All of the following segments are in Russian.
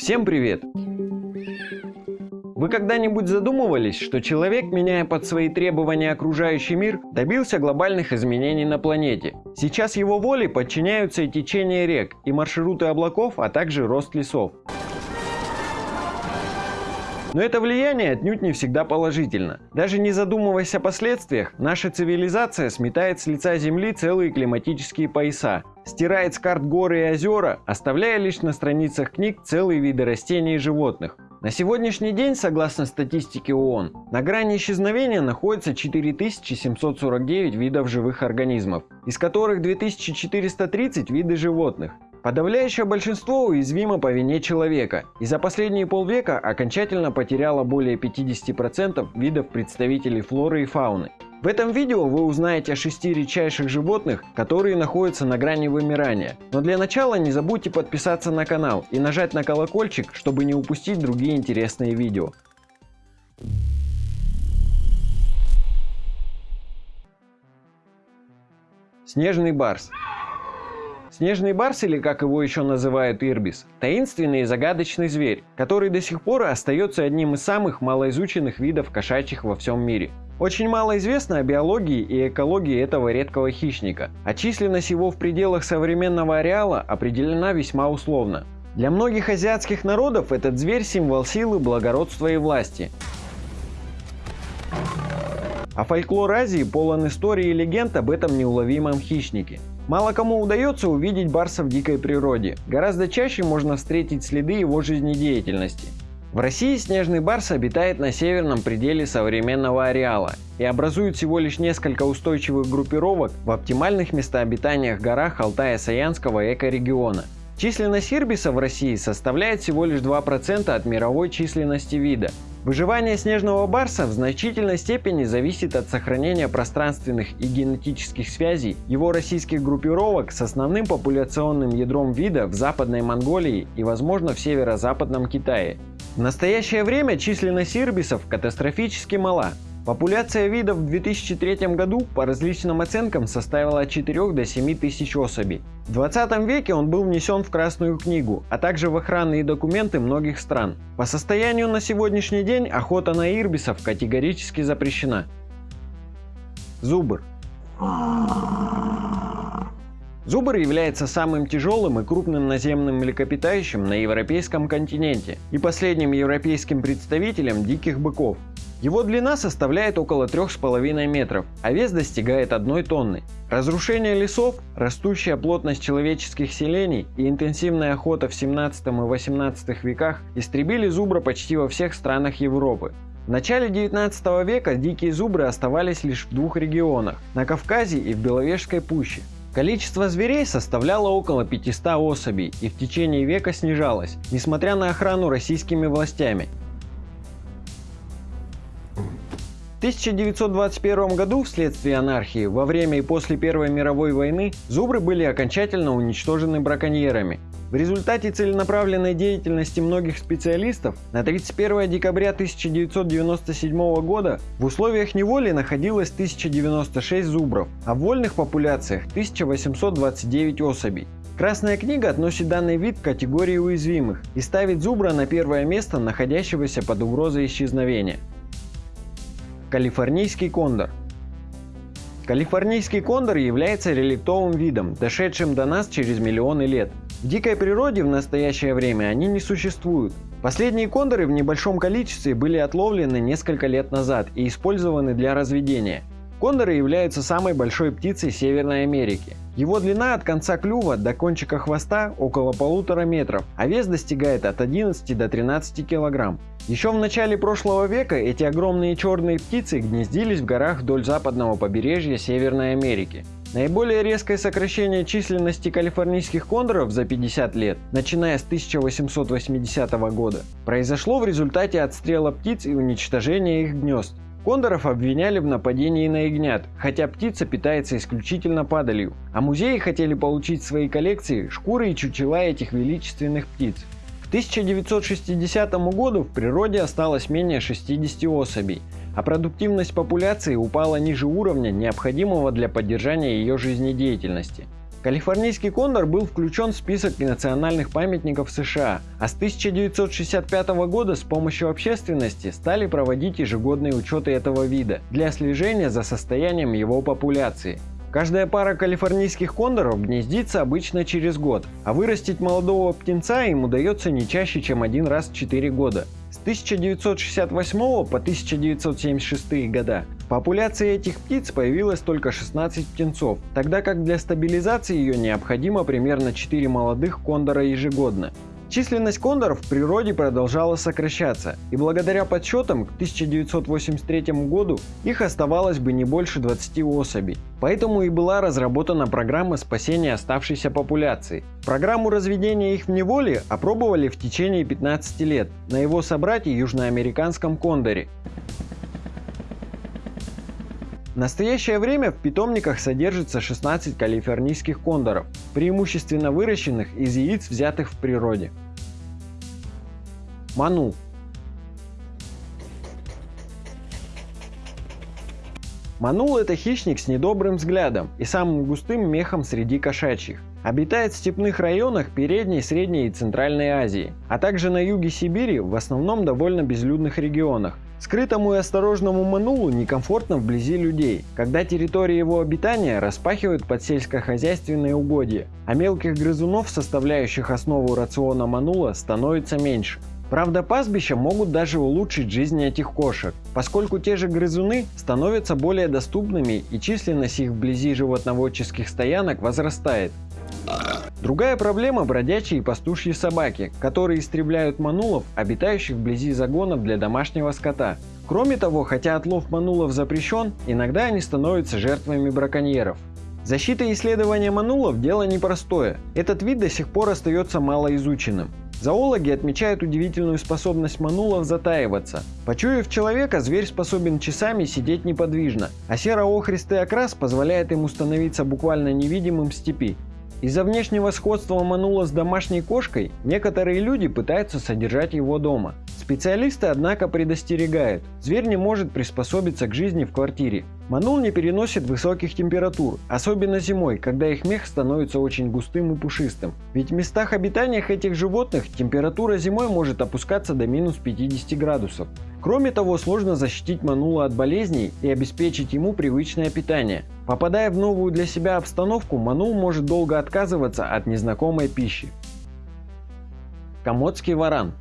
Всем привет! Вы когда-нибудь задумывались, что человек, меняя под свои требования окружающий мир, добился глобальных изменений на планете? Сейчас его воле подчиняются и течение рек, и маршруты облаков, а также рост лесов. Но это влияние отнюдь не всегда положительно. Даже не задумываясь о последствиях, наша цивилизация сметает с лица Земли целые климатические пояса, стирает с карт горы и озера, оставляя лишь на страницах книг целые виды растений и животных. На сегодняшний день, согласно статистике ООН, на грани исчезновения находится 4749 видов живых организмов, из которых 2430 виды животных. Подавляющее большинство уязвимо по вине человека и за последние полвека окончательно потеряло более 50% видов представителей флоры и фауны. В этом видео вы узнаете о шести редчайших животных, которые находятся на грани вымирания. Но для начала не забудьте подписаться на канал и нажать на колокольчик, чтобы не упустить другие интересные видео. Снежный барс. Снежный барс, или как его еще называют ирбис, таинственный и загадочный зверь, который до сих пор остается одним из самых малоизученных видов кошачьих во всем мире. Очень мало известно о биологии и экологии этого редкого хищника, а численность его в пределах современного ареала определена весьма условно. Для многих азиатских народов этот зверь – символ силы, благородства и власти. А фольклор Азии полон историй и легенд об этом неуловимом хищнике. Мало кому удается увидеть барса в дикой природе. Гораздо чаще можно встретить следы его жизнедеятельности. В России снежный барс обитает на северном пределе современного ареала и образует всего лишь несколько устойчивых группировок в оптимальных местообитаниях горах Алтая-Саянского экорегиона. Численность ирбиса в России составляет всего лишь 2% от мировой численности вида, Выживание снежного барса в значительной степени зависит от сохранения пространственных и генетических связей его российских группировок с основным популяционным ядром вида в Западной Монголии и, возможно, в северо-западном Китае. В настоящее время численность ирбисов катастрофически мала. Популяция видов в 2003 году по различным оценкам составила от 4 до 7 тысяч особей. В 20 веке он был внесен в Красную книгу, а также в охранные документы многих стран. По состоянию на сегодняшний день охота на ирбисов категорически запрещена. Зубр. Зубр является самым тяжелым и крупным наземным млекопитающим на европейском континенте и последним европейским представителем диких быков. Его длина составляет около 3,5 метров, а вес достигает 1 тонны. Разрушение лесов, растущая плотность человеческих селений и интенсивная охота в 17 и 18 веках истребили зубра почти во всех странах Европы. В начале 19 века дикие зубры оставались лишь в двух регионах – на Кавказе и в Беловежской пуще. Количество зверей составляло около 500 особей и в течение века снижалось, несмотря на охрану российскими властями. 1921 году вследствие анархии во время и после Первой мировой войны зубры были окончательно уничтожены браконьерами. В результате целенаправленной деятельности многих специалистов на 31 декабря 1997 года в условиях неволи находилось 1096 зубров, а в вольных популяциях 1829 особей. Красная книга относит данный вид к категории уязвимых и ставит зубра на первое место находящегося под угрозой исчезновения. Калифорнийский кондор. Калифорнийский кондор является реликтовым видом, дошедшим до нас через миллионы лет. В дикой природе в настоящее время они не существуют. Последние кондоры в небольшом количестве были отловлены несколько лет назад и использованы для разведения. Кондоры являются самой большой птицей Северной Америки. Его длина от конца клюва до кончика хвоста около полутора метров, а вес достигает от 11 до 13 килограмм. Еще в начале прошлого века эти огромные черные птицы гнездились в горах вдоль западного побережья Северной Америки. Наиболее резкое сокращение численности калифорнийских кондоров за 50 лет, начиная с 1880 года, произошло в результате отстрела птиц и уничтожения их гнезд. Кондоров обвиняли в нападении на ягнят, хотя птица питается исключительно падалью, а музеи хотели получить в свои коллекции шкуры и чучела этих величественных птиц. К 1960 году в природе осталось менее 60 особей, а продуктивность популяции упала ниже уровня, необходимого для поддержания ее жизнедеятельности. Калифорнийский кондор был включен в список национальных памятников США, а с 1965 года с помощью общественности стали проводить ежегодные учеты этого вида для слежения за состоянием его популяции. Каждая пара калифорнийских кондоров гнездится обычно через год, а вырастить молодого птенца им удается не чаще, чем один раз в 4 года. С 1968 по 1976 года в популяции этих птиц появилось только 16 птенцов, тогда как для стабилизации ее необходимо примерно 4 молодых кондора ежегодно. Численность кондоров в природе продолжала сокращаться, и благодаря подсчетам к 1983 году их оставалось бы не больше 20 особей. Поэтому и была разработана программа спасения оставшейся популяции. Программу разведения их в неволе опробовали в течение 15 лет на его собрате южноамериканском кондоре. В настоящее время в питомниках содержится 16 калифорнийских кондоров, преимущественно выращенных из яиц, взятых в природе. Ману. Манул – это хищник с недобрым взглядом и самым густым мехом среди кошачьих. Обитает в степных районах Передней, Средней и Центральной Азии, а также на юге Сибири, в основном довольно безлюдных регионах. Скрытому и осторожному манулу некомфортно вблизи людей, когда территории его обитания распахивают под сельскохозяйственные угодья, а мелких грызунов, составляющих основу рациона манула, становится меньше. Правда, пастбища могут даже улучшить жизнь этих кошек, поскольку те же грызуны становятся более доступными и численность их вблизи животноводческих стоянок возрастает. Другая проблема – бродячие и пастушьи собаки, которые истребляют манулов, обитающих вблизи загонов для домашнего скота. Кроме того, хотя отлов манулов запрещен, иногда они становятся жертвами браконьеров. Защита и исследование манулов – дело непростое. Этот вид до сих пор остается малоизученным. Зоологи отмечают удивительную способность манулов затаиваться. Почуяв человека, зверь способен часами сидеть неподвижно, а серо-охристый окрас позволяет ему становиться буквально невидимым в степи. Из-за внешнего сходства манула с домашней кошкой, некоторые люди пытаются содержать его дома. Специалисты, однако, предостерегают, зверь не может приспособиться к жизни в квартире. Манул не переносит высоких температур, особенно зимой, когда их мех становится очень густым и пушистым. Ведь в местах обитания этих животных температура зимой может опускаться до минус 50 градусов. Кроме того, сложно защитить манула от болезней и обеспечить ему привычное питание. Попадая в новую для себя обстановку, манул может долго отказываться от незнакомой пищи. Комодский варан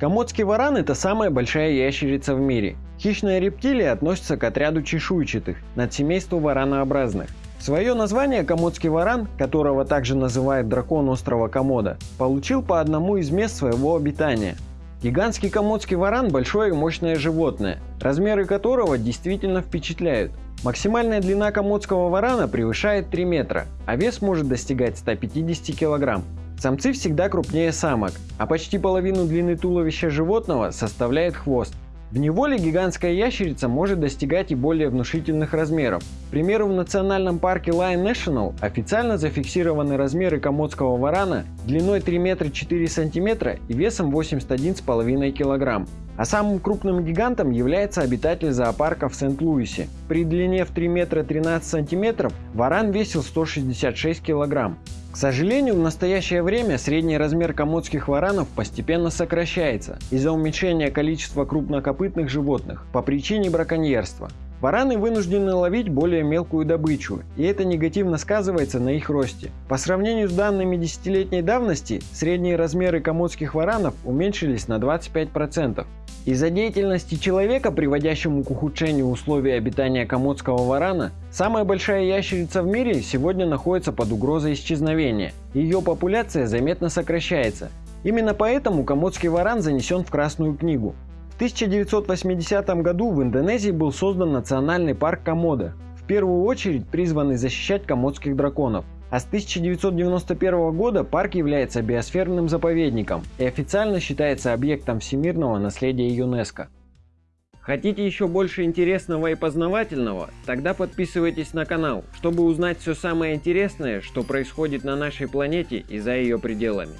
Комодский варан – это самая большая ящерица в мире. Хищная рептилия относится к отряду чешуйчатых, надсемейству варанообразных. Свое название комодский варан, которого также называют дракон острова Комода, получил по одному из мест своего обитания. Гигантский комодский варан – большое и мощное животное, размеры которого действительно впечатляют. Максимальная длина комодского варана превышает 3 метра, а вес может достигать 150 килограмм. Самцы всегда крупнее самок, а почти половину длины туловища животного составляет хвост. В неволе гигантская ящерица может достигать и более внушительных размеров. К примеру, в национальном парке Lion National официально зафиксированы размеры комодского варана длиной 3 метра 4 сантиметра и весом 81,5 килограмм. А самым крупным гигантом является обитатель зоопарка в Сент-Луисе. При длине в 3 метра 13 сантиметров варан весил 166 килограмм. Сожалению, в настоящее время средний размер комодских варанов постепенно сокращается из-за уменьшения количества крупнокопытных животных по причине браконьерства. Вараны вынуждены ловить более мелкую добычу, и это негативно сказывается на их росте. По сравнению с данными десятилетней давности, средние размеры комодских варанов уменьшились на 25%. Из-за деятельности человека, приводящему к ухудшению условий обитания комодского варана, самая большая ящерица в мире сегодня находится под угрозой исчезновения. Ее популяция заметно сокращается. Именно поэтому комодский варан занесен в Красную книгу. В 1980 году в Индонезии был создан национальный парк Комода, в первую очередь призванный защищать комодских драконов. А с 1991 года парк является биосферным заповедником и официально считается объектом всемирного наследия ЮНЕСКО. Хотите еще больше интересного и познавательного? Тогда подписывайтесь на канал, чтобы узнать все самое интересное, что происходит на нашей планете и за ее пределами.